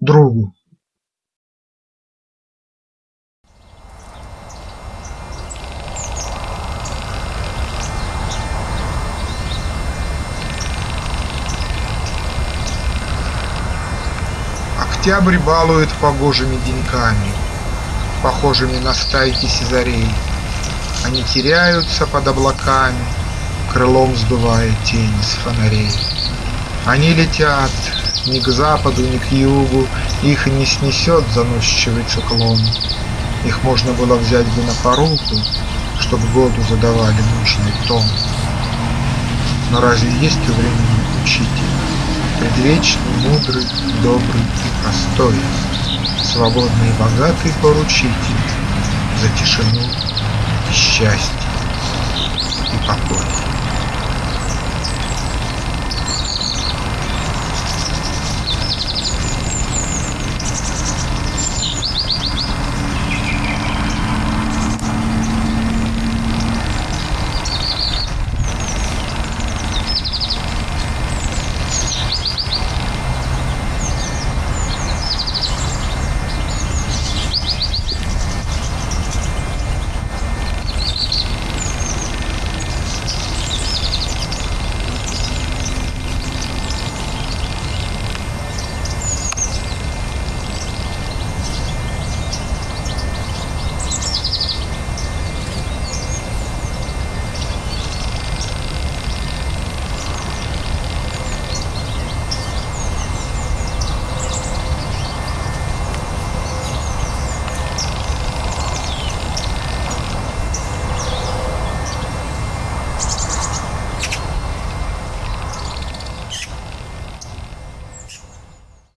другу. Октябрь балует погожими деньками, Похожими на стайки сизарей. Они теряются под облаками, Крылом сдувая тени с фонарей. Они летят ни к западу, ни к югу, Их не снесет заносчивый циклон. Их можно было взять бы на поруку, Чтоб году задавали нужный тон. Но разве есть у времени учитель? Предвечный, мудрый, добрый и простой, Свободный и богатый поручитель За тишину, счастье и покой.